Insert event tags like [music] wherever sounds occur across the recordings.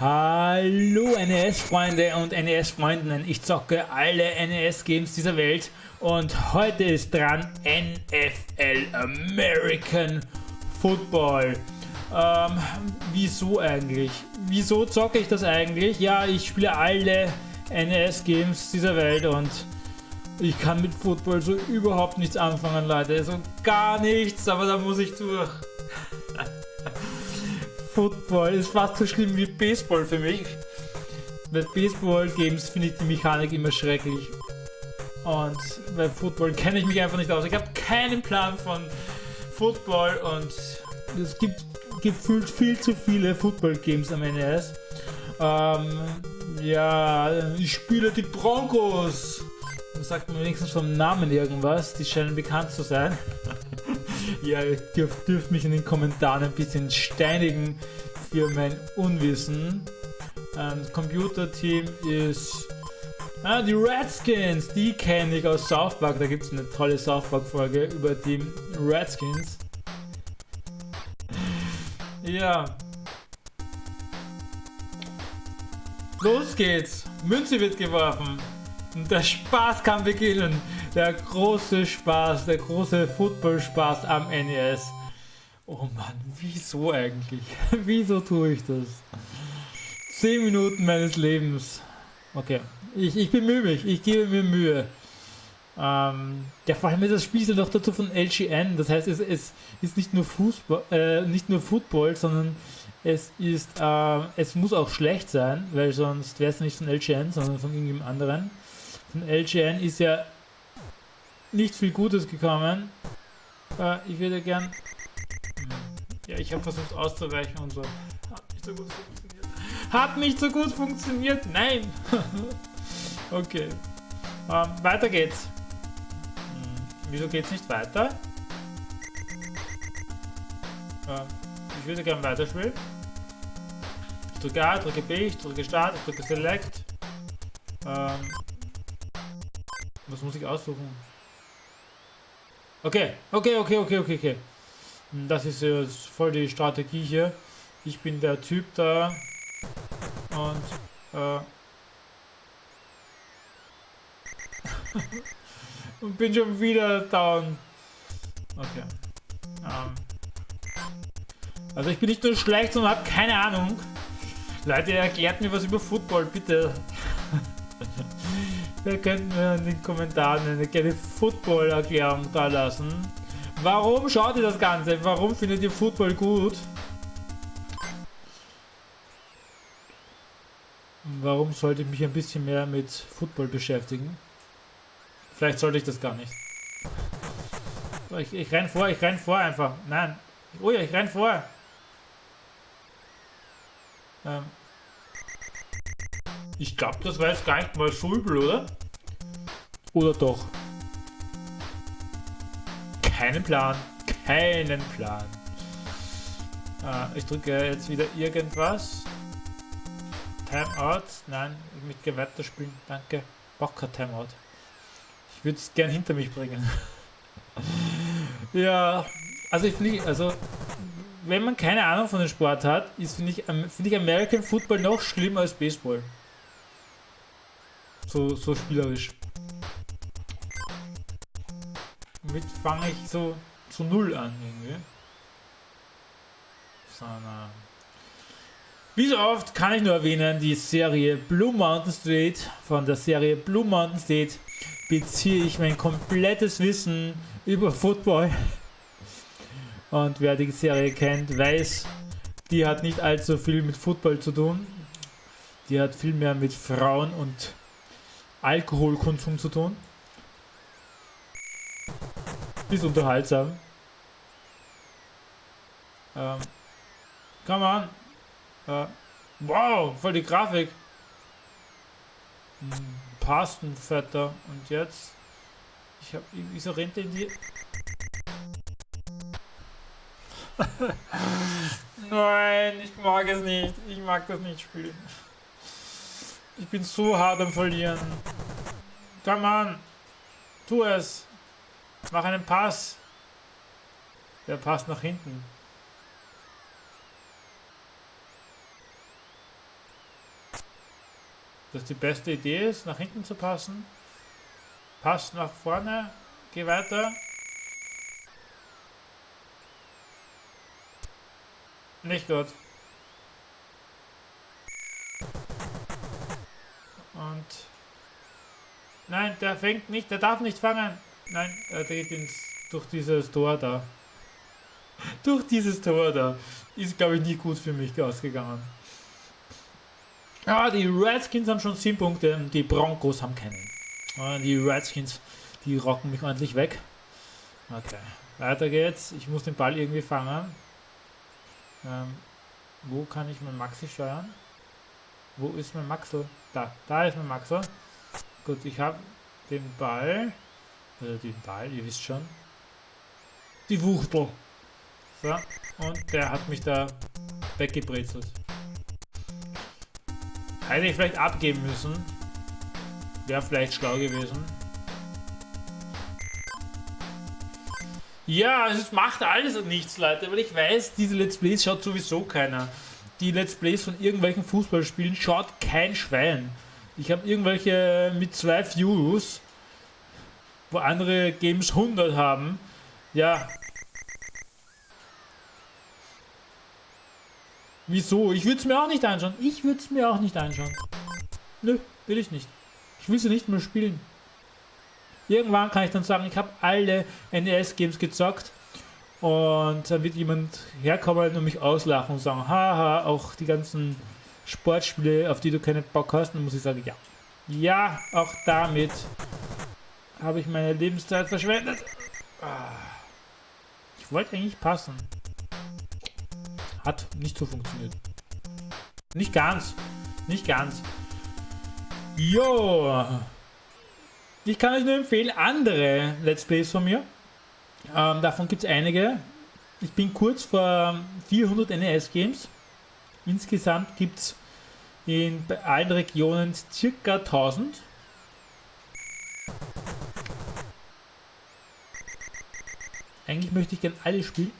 Hallo NES-Freunde und NES-Freundinnen, ich zocke alle NES-Games dieser Welt und heute ist dran NFL American Football. Ähm, wieso eigentlich? Wieso zocke ich das eigentlich? Ja, ich spiele alle NES-Games dieser Welt und ich kann mit Football so überhaupt nichts anfangen, Leute. So gar nichts, aber da muss ich durch. Football ist fast so schlimm wie Baseball für mich. Bei Baseball-Games finde ich die Mechanik immer schrecklich. Und bei Football [laughs] kenne ich mich einfach nicht aus. Ich habe keinen Plan von Football und es gibt gefühlt viel zu viele Football-Games am NES. Ähm, ja, ich spiele die Broncos. Dann sagt man wenigstens vom Namen irgendwas. Die scheinen bekannt zu sein. Ja, ihr dürft, dürft mich in den Kommentaren ein bisschen steinigen für mein Unwissen. Ähm, das Computerteam ist... Ah, die Redskins, die kenne ich aus South Park. Da gibt es eine tolle South Park Folge über die Redskins. Ja. Los geht's. Münze wird geworfen. Und der Spaß kann beginnen. Der große Spaß, der große Football-Spaß am NES. Oh Mann, wieso eigentlich? [laughs] wieso tue ich das? 10 Minuten meines Lebens. Okay, ich, ich bemühe mich, ich gebe mir Mühe. Ähm, ja, vor allem ist das Spiel noch dazu von LGN. Das heißt, es, es ist nicht nur Fußball, äh, nicht nur Football, sondern es ist, äh, es muss auch schlecht sein, weil sonst wäre es nicht von LGN, sondern von irgendjemand anderen. Von LGN ist ja nicht viel Gutes gekommen. Äh, ich würde gern. Ja, ich habe versucht auszuweichen und so. Hat nicht so gut funktioniert. Hat nicht so gut funktioniert. Nein. [laughs] okay. Ähm, weiter geht's. Hm, wieso geht's nicht weiter? Ähm, ich würde gerne weiterspielen. Ich drücke A, drücke B, ich drücke Start, ich drücke Select. Ähm, was muss ich aussuchen? Okay, okay, okay, okay, okay, okay. Das ist jetzt voll die Strategie hier. Ich bin der Typ da. Und, äh... [laughs] und bin schon wieder down. Okay. Ähm. Also ich bin nicht nur schlecht, sondern habe keine Ahnung. Leute, erklärt mir was über Football, bitte. Ihr könnt mir in den Kommentaren eine kleine Football-Erklärung da lassen. Warum schaut ihr das Ganze? Warum findet ihr Football gut? Warum sollte ich mich ein bisschen mehr mit Football beschäftigen? Vielleicht sollte ich das gar nicht. Ich, ich renn vor, ich renn vor einfach. Nein. Oh ja, ich renn vor. Ähm. Ich glaube, das war jetzt gar nicht mal so übel, oder? Oder doch? Keinen Plan. Keinen Plan. Äh, ich drücke jetzt wieder irgendwas. Timeout. Nein, mit Gewetter spielen. Danke. Braucht kein Timeout. Ich würde es gern hinter mich bringen. [laughs] ja, also ich finde, also wenn man keine Ahnung von dem Sport hat, ist finde ich, find ich American Football noch schlimmer als Baseball. So, so spielerisch. Mit fange ich so zu null an irgendwie. Sondern wie so oft kann ich nur erwähnen, die Serie Blue Mountain State. Von der Serie Blue Mountain State beziehe ich mein komplettes Wissen über Football. Und wer die Serie kennt, weiß, die hat nicht allzu viel mit Football zu tun. Die hat viel mehr mit Frauen und Alkoholkonsum zu tun. Ist unterhaltsam. Ähm, come on. Äh, wow, voll die Grafik. Hm, Pastenvetter. Und jetzt? Ich habe irgendwie so Rente in die... [laughs] Nein, ich mag es nicht. Ich mag das nicht spielen. Ich bin so hart am Verlieren. Come on. Tu es. Mach einen Pass. Der passt nach hinten. das die beste Idee ist, nach hinten zu passen. Passt nach vorne, geh weiter. Nicht gut. Und... Nein, der fängt nicht, der darf nicht fangen. Nein, er geht ins, durch dieses Tor da. [laughs] durch dieses Tor da. Ist, glaube ich, nicht gut für mich ausgegangen. Ah, die Redskins haben schon 7 Punkte, die Broncos haben keinen. Ah, die Redskins, die rocken mich ordentlich weg. Okay, weiter geht's. Ich muss den Ball irgendwie fangen. Ähm, wo kann ich mein Maxi steuern? Wo ist mein Maxel? Da, da ist mein Maxel. Gut, ich habe den Ball. Oder den Ball, ihr wisst schon. Die Wuchtel. So, und der hat mich da weggebrezelt. Hätte ich vielleicht abgeben müssen. Wäre vielleicht schlau gewesen. Ja, es macht alles und nichts, Leute, weil ich weiß, diese Let's Plays schaut sowieso keiner. Die Let's Plays von irgendwelchen Fußballspielen schaut kein Schwein. Ich habe irgendwelche mit zwei Views, wo andere Games 100 haben. Ja. Wieso? Ich würde es mir auch nicht anschauen. Ich würde es mir auch nicht anschauen. Nö, will ich nicht. Ich will sie nicht mehr spielen. Irgendwann kann ich dann sagen, ich habe alle NES-Games gezockt und dann wird jemand herkommen und mich auslachen und sagen, haha, auch die ganzen Sportspiele, auf die du keinen Bock hast, dann muss ich sagen, ja. Ja, auch damit habe ich meine Lebenszeit verschwendet. Ah. Ich wollte eigentlich passen. Hat nicht so funktioniert. Nicht ganz. Nicht ganz. Jo. Ich kann euch nur empfehlen, andere Let's Plays von mir. Ähm, davon gibt es einige. Ich bin kurz vor 400 NES-Games. Insgesamt gibt es in allen Regionen circa 1000. Eigentlich möchte ich gerne alle spielen.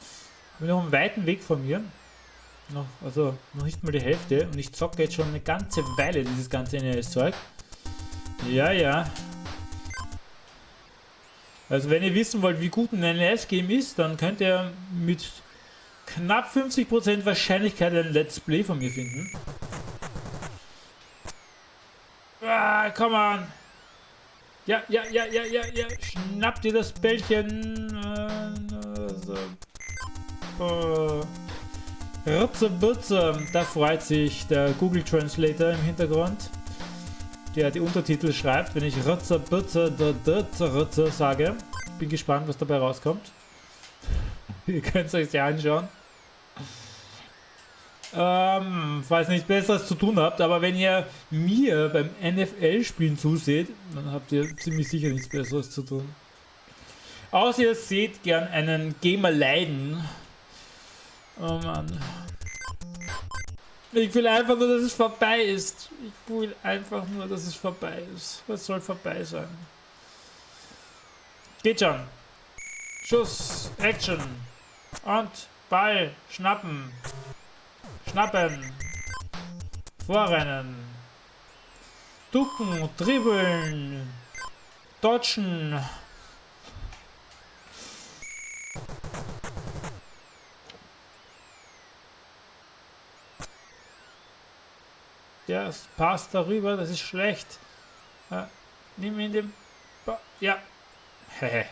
Ich bin noch einen weiten Weg von mir. Noch, also noch nicht mal die Hälfte. Und ich zocke jetzt schon eine ganze Weile dieses ganze NES-Zeug. Ja, ja. Also wenn ihr wissen wollt, wie gut ein NES-Game ist, dann könnt ihr mit knapp 50% Wahrscheinlichkeit ein Let's Play von mir finden. Ah, komm an. Ja, ja, ja, ja, ja, ja. Schnappt ihr das Bällchen. Also. Oh. Rutze, Butze. Da freut sich der Google Translator im Hintergrund der die Untertitel schreibt, wenn ich Rutzer, Butzer, Rutzer sage. Bin gespannt, was dabei rauskommt. [laughs] Ihr könnt es euch ja anschauen. Ähm, falls ihr nichts Besseres zu tun habt, aber wenn ihr mir beim NFL-Spielen zuseht, dann habt ihr ziemlich sicher nichts Besseres zu tun. Außer ihr seht gern einen Gamer leiden. Oh Mann. Ich will einfach nur, dass es vorbei ist. Ich will einfach nur, dass es vorbei ist. Was soll vorbei sein? Geht schon. Schuss, Action. Und Ball, schnappen. Schnappen. Vorrennen. Ducken, dribbeln. Dodgen. Der passt darüber, das ist schlecht. Ja, nimm ihn den... Ba ja. Hehe.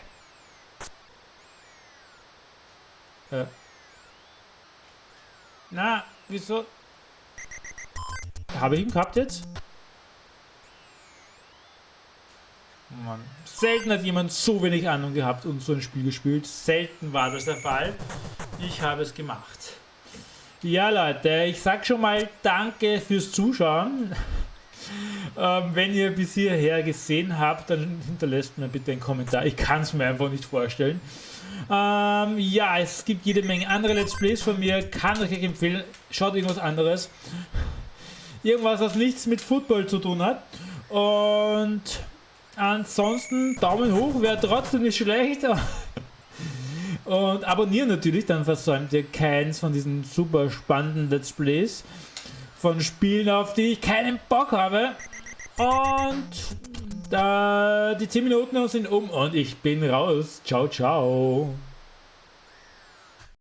ja. Na, wieso? Habe ich ihn gehabt jetzt? Mann. Selten hat jemand so wenig Ahnung gehabt und so ein Spiel gespielt. Selten war das der Fall. Ich habe es gemacht. Ja, Leute, ich sag schon mal danke fürs Zuschauen. [laughs] Ähm, wenn ihr bis hierher gesehen habt, dann hinterlässt mir bitte einen Kommentar. Ich kann es mir einfach nicht vorstellen. Ähm, ja, es gibt jede Menge andere Let's Plays von mir. Kann euch empfehlen. Schaut irgendwas anderes. Irgendwas, was nichts mit Football zu tun hat. Und ansonsten Daumen hoch, wäre trotzdem nicht schlecht. Und abonnieren natürlich, dann versäumt ihr keins von diesen super spannenden Let's Plays von Spielen, auf die ich keinen Bock habe. Und da die 10 Minuten sind um und ich bin raus. Ciao, ciao.